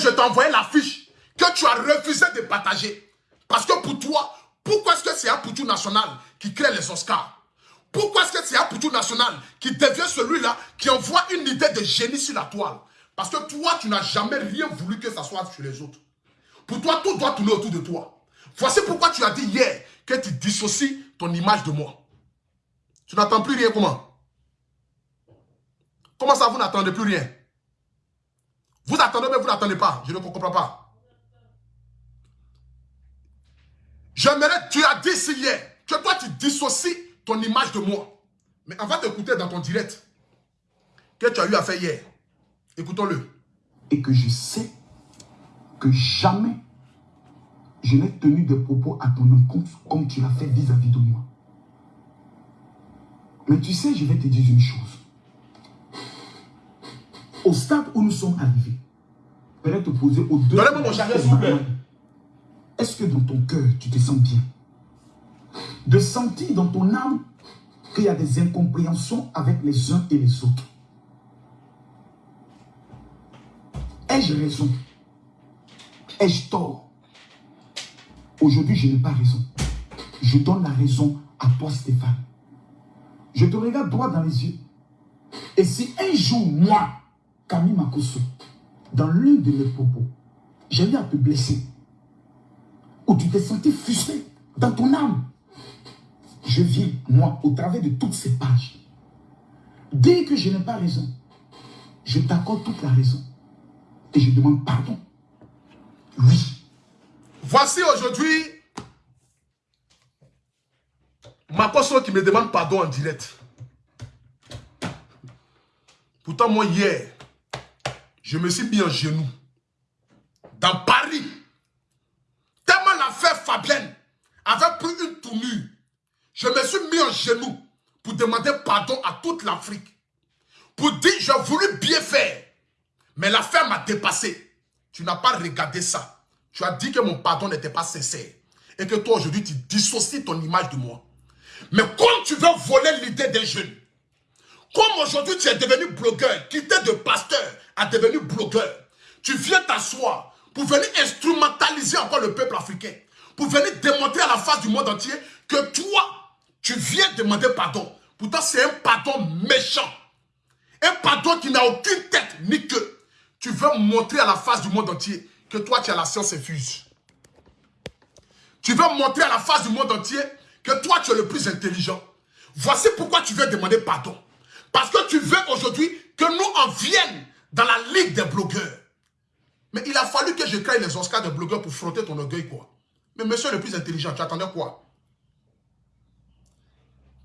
je t'ai envoyé l'affiche que tu as refusé de partager. Parce que pour toi, pourquoi est-ce que c'est un Poutou national qui crée les Oscars? Pourquoi est-ce que c'est un Poutou national qui devient celui-là qui envoie une idée de génie sur la toile? Parce que toi, tu n'as jamais rien voulu que ça soit sur les autres. Pour toi, tout doit tourner autour de toi. Voici pourquoi tu as dit hier que tu dissocies ton image de moi. Tu n'attends plus rien comment? Comment ça, vous n'attendez plus rien? Vous attendez, mais vous n'attendez pas. Je ne comprends pas. J'aimerais, tu as dit hier, que toi tu dissocies ton image de moi. Mais on va t'écouter dans ton direct que tu as eu à faire hier. Écoutons-le. Et que je sais que jamais je n'ai tenu de propos à ton encontre comme tu l'as fait vis-à-vis de moi. Mais tu sais, je vais te dire une chose. Au stade où nous sommes arrivés, peut te poser plaît. Est-ce que dans ton cœur, tu te sens bien? De sentir dans ton âme qu'il y a des incompréhensions avec les uns et les autres. Ai-je raison? Ai-je tort? Aujourd'hui, je n'ai pas raison. Je donne la raison à toi, Stéphane. Je te regarde droit dans les yeux. Et si un jour, moi, Camille Makoso, dans l'un de mes propos, j'ai eu à te blesser, où tu t'es senti frustré dans ton âme, je viens, moi, au travers de toutes ces pages, dès que je n'ai pas raison, je t'accorde toute la raison et je demande pardon. Oui. Voici aujourd'hui ma personne qui me demande pardon en direct. Pourtant, moi, hier, je me suis mis en genoux dans Paris. Tellement l'affaire Fabienne avait pris une tournure. Je me suis mis en genoux pour demander pardon à toute l'Afrique. Pour dire, j'ai voulu bien faire. Mais l'affaire m'a dépassé. Tu n'as pas regardé ça. Tu as dit que mon pardon n'était pas sincère. Et que toi, aujourd'hui, tu dissocies ton image de moi. Mais comme tu veux voler l'idée des jeunes, comme aujourd'hui tu es devenu blogueur, quitté de pasteur à devenu blogueur, tu viens t'asseoir pour venir instrumentaliser encore le peuple africain, pour venir démontrer à la face du monde entier que toi, tu viens demander pardon. Pourtant, c'est un pardon méchant. Un pardon qui n'a aucune tête ni queue. Tu veux montrer à la face du monde entier que toi, tu as la science infuse. Tu veux montrer à la face du monde entier que toi, tu es le plus intelligent. Voici pourquoi tu veux demander pardon. Parce que tu veux aujourd'hui que nous en viennent dans la ligue des blogueurs. Mais il a fallu que je crée les Oscars des blogueurs pour frotter ton orgueil, quoi. Mais monsieur le plus intelligent, tu attendais quoi?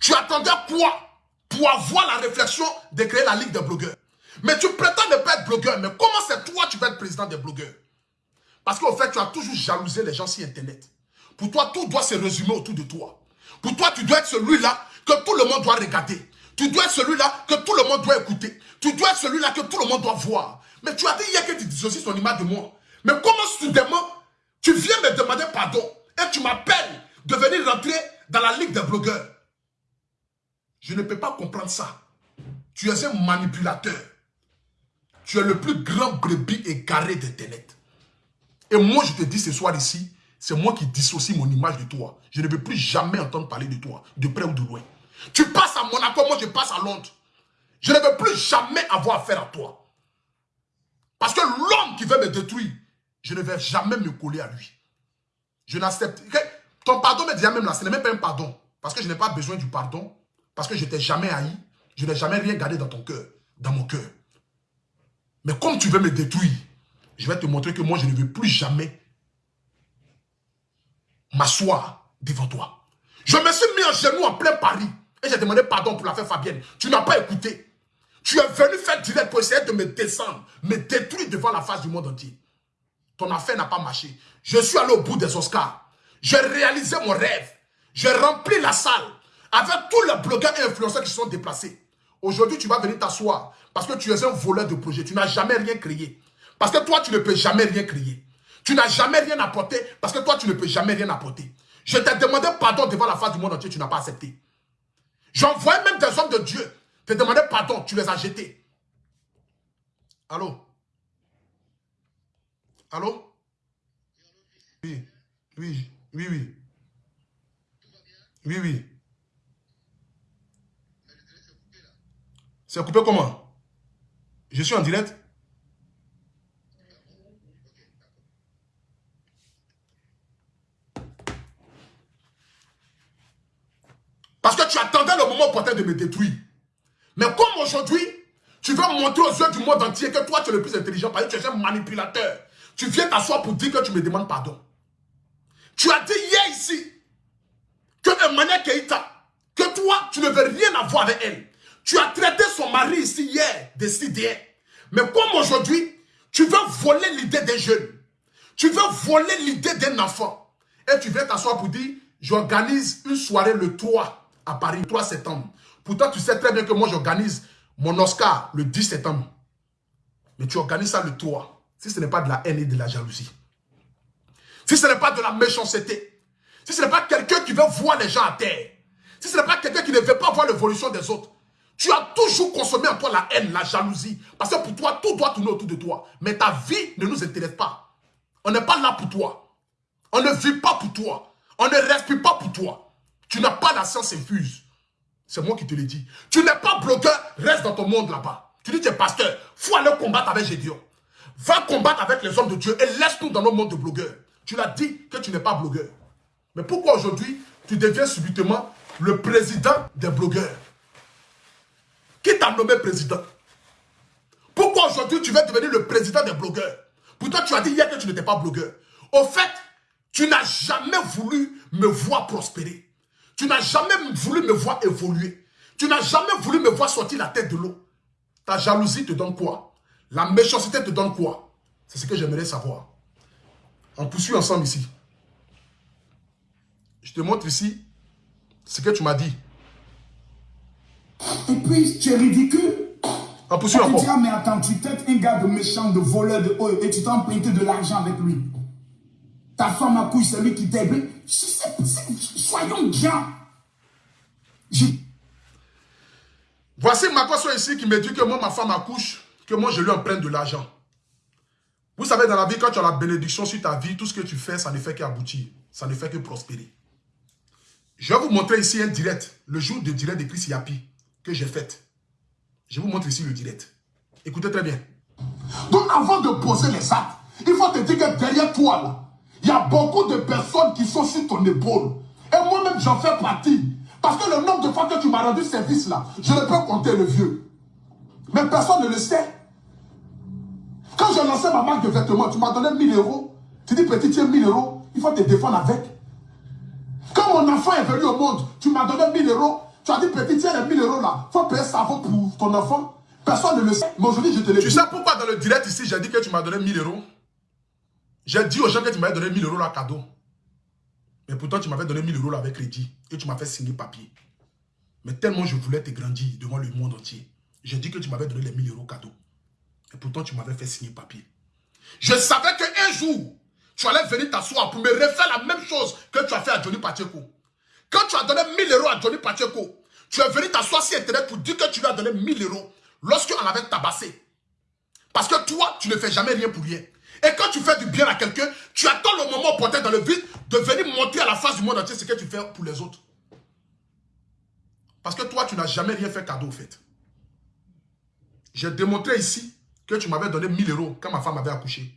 Tu attendais quoi? Pour avoir la réflexion de créer la ligue des blogueurs Mais tu prétends ne pas être blogueur. Mais comment c'est toi tu vas être président des blogueurs? Parce qu'au fait, tu as toujours jalousé les gens sur Internet. Pour toi, tout doit se résumer autour de toi. Pour toi, tu dois être celui-là que tout le monde doit regarder. Tu dois être celui-là que tout le monde doit écouter. Tu dois être celui-là que tout le monde doit voir. Mais tu as dit hier que tu dissocies son image de moi. Mais comment soudainement, tu viens me demander pardon et tu m'appelles de venir rentrer dans la ligue des blogueurs? Je ne peux pas comprendre ça. Tu es un manipulateur. Tu es le plus grand brebis égaré d'Internet. Et moi, je te dis ce soir ici, c'est moi qui dissocie mon image de toi. Je ne veux plus jamais entendre parler de toi, de près ou de loin. Tu passes à Monaco, moi je passe à Londres. Je ne veux plus jamais avoir affaire à toi. Parce que l'homme qui veut me détruire, je ne vais jamais me coller à lui. Je n'accepte. Ton pardon me dit même là, ce n'est même pas un pardon. Parce que je n'ai pas besoin du pardon. Parce que je t'ai jamais haï. Je n'ai jamais rien gardé dans ton cœur, dans mon cœur. Mais comme tu veux me détruire, je vais te montrer que moi, je ne veux plus jamais m'asseoir devant toi. Je me suis mis en genou en plein Paris et j'ai demandé pardon pour l'affaire Fabienne. Tu n'as pas écouté. Tu es venu faire direct pour essayer de me descendre, me détruire devant la face du monde entier. Ton affaire n'a pas marché. Je suis allé au bout des Oscars. J'ai réalisé mon rêve. J'ai rempli la salle avec tous les blogueurs et influenceurs qui se sont déplacés. Aujourd'hui, tu vas venir t'asseoir parce que tu es un voleur de projet. Tu n'as jamais rien créé. Parce que toi, tu ne peux jamais rien créer. Tu n'as jamais rien apporté parce que toi, tu ne peux jamais rien apporter. Je t'ai demandé pardon devant la face du monde entier, tu n'as pas accepté. J'envoie même des hommes de Dieu te demander pardon, tu les as jetés. Allô? Allô? Oui, oui, oui, oui. Oui, oui. C'est coupé comment? Je suis en direct? Tu attendais le moment opportun de me détruire. Mais comme aujourd'hui, tu veux montrer aux yeux du monde entier que toi, tu es le plus intelligent parce que tu es un manipulateur. Tu viens t'asseoir pour dire que tu me demandes pardon. Tu as dit hier ici que Emmanuel Keïta, que toi, tu ne veux rien avoir avec elle. Tu as traité son mari ici hier de. Mais comme aujourd'hui, tu veux voler l'idée des jeunes. Tu veux voler l'idée d'un enfant. Et tu viens t'asseoir pour dire, j'organise une soirée le 3 à Paris, le 3 septembre. Pourtant, tu sais très bien que moi, j'organise mon Oscar le 10 septembre. Mais tu organises ça le 3. Si ce n'est pas de la haine et de la jalousie. Si ce n'est pas de la méchanceté. Si ce n'est pas quelqu'un qui veut voir les gens à terre. Si ce n'est pas quelqu'un qui ne veut pas voir l'évolution des autres. Tu as toujours consommé en toi la haine, la jalousie. Parce que pour toi, tout doit tourner autour de toi. Mais ta vie ne nous intéresse pas. On n'est pas là pour toi. On ne vit pas pour toi. On ne respire pas pour toi. Tu n'as pas la science infuse. C'est moi qui te l'ai dit. Tu n'es pas blogueur, reste dans ton monde là-bas. Tu dis tu es pasteur. faut aller combattre avec Gédion. Va combattre avec les hommes de Dieu et laisse-nous dans nos mondes de blogueurs. Tu l'as dit que tu n'es pas blogueur. Mais pourquoi aujourd'hui, tu deviens subitement le président des blogueurs? Qui t'a nommé président? Pourquoi aujourd'hui tu veux devenir le président des blogueurs? Pourtant, tu as dit hier que tu n'étais pas blogueur. Au fait, tu n'as jamais voulu me voir prospérer. Tu n'as jamais voulu me voir évoluer. Tu n'as jamais voulu me voir sortir la tête de l'eau. Ta jalousie te donne quoi? La méchanceté te donne quoi? C'est ce que j'aimerais savoir. On poursuit ensemble ici. Je te montre ici ce que tu m'as dit. Et puis, tu es ridicule. On poursuit encore. Tu dis, mais attends, tu t'es un gars de méchant, de voleur, de haut, et tu t'es emprunté de l'argent avec lui. Ta femme a couille, c'est lui qui t'aide. Soyons bien. Voici ma personne ici qui me dit que moi, ma femme accouche, que moi, je lui emprunte de l'argent. Vous savez, dans la vie, quand tu as la bénédiction sur ta vie, tout ce que tu fais, ça ne fait qu'aboutir. Ça ne fait que prospérer. Je vais vous montrer ici un direct, le jour de direct de Chris Yapi, que j'ai fait. Je vous montre ici le direct. Écoutez très bien. Donc, avant de poser les actes, il faut te dire que derrière toi, là, il y a beaucoup de personnes qui sont sur ton épaule. Et moi-même, j'en fais partie. Parce que le nombre de fois que tu m'as rendu service là, je ne peux compter le vieux. Mais personne ne le sait. Quand j'ai lancé ma marque de vêtements, tu m'as donné 1000 euros. Tu dis, petit, tiens 1000 euros, il faut te défendre avec. Quand mon enfant est venu au monde, tu m'as donné 1000 euros. Tu as dit, petit, tiens les 1000 euros là, il faut payer ça pour ton enfant. Personne ne le sait. Mais aujourd'hui, je te l'ai. Tu sais pourquoi dans le direct ici, j'ai dit que tu m'as donné 1000 euros? J'ai dit aux gens que tu m'avais donné 1000 euros là cadeau. Mais pourtant, tu m'avais donné 1000 euros là avec crédit. Et tu m'as fait signer papier. Mais tellement je voulais te grandir devant le monde entier. J'ai dit que tu m'avais donné les 1000 euros cadeau. Et pourtant, tu m'avais fait signer papier. Je savais qu'un jour, tu allais venir t'asseoir pour me refaire la même chose que tu as fait à Johnny Pacheco. Quand tu as donné 1000 euros à Johnny Pacheco, tu es venu t'asseoir sur Internet pour dire que tu lui as donné 1000 euros lorsqu'on avait tabassé. Parce que toi, tu ne fais jamais rien pour rien. Et quand tu fais du bien à quelqu'un, tu attends le moment opportun dans le vide de venir montrer à la face du monde entier ce que tu fais pour les autres. Parce que toi, tu n'as jamais rien fait cadeau, au fait. J'ai démontré ici que tu m'avais donné 1000 euros quand ma femme avait accouché.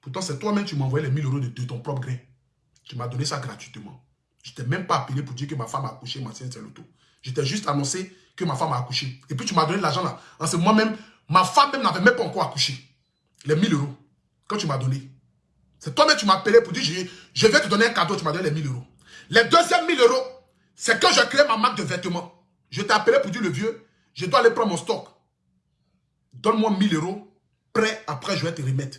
Pourtant, c'est toi-même qui envoyé les 1000 euros de, ton propre grain. Tu m'as donné ça gratuitement. Je t'ai même pas appelé pour dire que ma femme a accouché, ma c'est l'auto. Je t'ai juste annoncé que ma femme a accouché. Et puis tu m'as donné l'argent là. En ce moment-même, ma femme même n'avait même pas encore accouché les 1000 euros que tu m'as donné. C'est toi-même tu m'as appelé pour dire, je, vais te donner un cadeau, tu m'as donné les 1000 euros. Les deuxièmes 1000 euros, c'est que je crée ma marque de vêtements. Je t'ai appelé pour dire, le vieux, je dois aller prendre mon stock. Donne-moi 1000 euros, prêt, après je vais te remettre.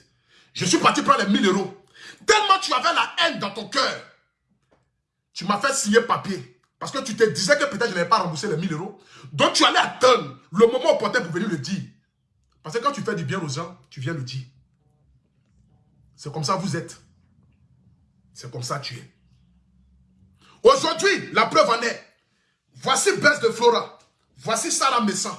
Je suis parti prendre les 1000 euros. Tellement tu avais la haine dans ton cœur, tu m'as fait signer papier. Parce que tu te disais que peut-être je n'avais pas remboursé les 1000 euros. Donc tu allais attendre le moment opportun pour venir le dire. Parce que quand tu fais du bien aux gens, tu viens le dire. C'est comme ça vous êtes. C'est comme ça tu es. Aujourd'hui, la preuve en est. Voici Bess de Flora. Voici Sarah Messan.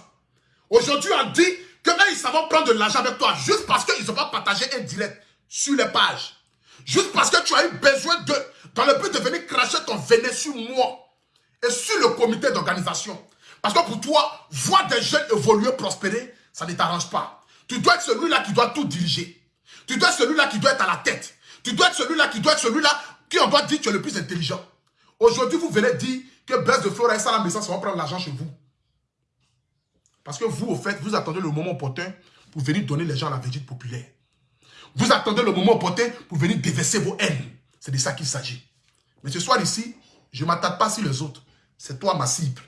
Aujourd'hui, on dit que ils savent prendre de l'argent avec toi juste parce qu'ils n'ont pas partagé un direct sur les pages. Juste parce que tu as eu besoin de, dans le but de venir cracher ton venin sur moi et sur le comité d'organisation. Parce que pour toi, voir des jeunes évoluer, prospérer, ça ne t'arrange pas. Tu dois être celui-là qui doit tout diriger. Tu dois être celui-là qui doit être à la tête. Tu dois être celui-là qui doit être celui-là qui on doit dire que tu es le plus intelligent. Aujourd'hui, vous venez dire que Blaise de Flora et la Message vont prendre l'argent chez vous. Parce que vous, au fait, vous attendez le moment opportun pour venir donner les gens la végéte populaire. Vous attendez le moment opportun pour venir déverser vos haines. C'est de ça qu'il s'agit. Mais ce soir ici, je ne m'attaque pas sur les autres. C'est toi ma cible.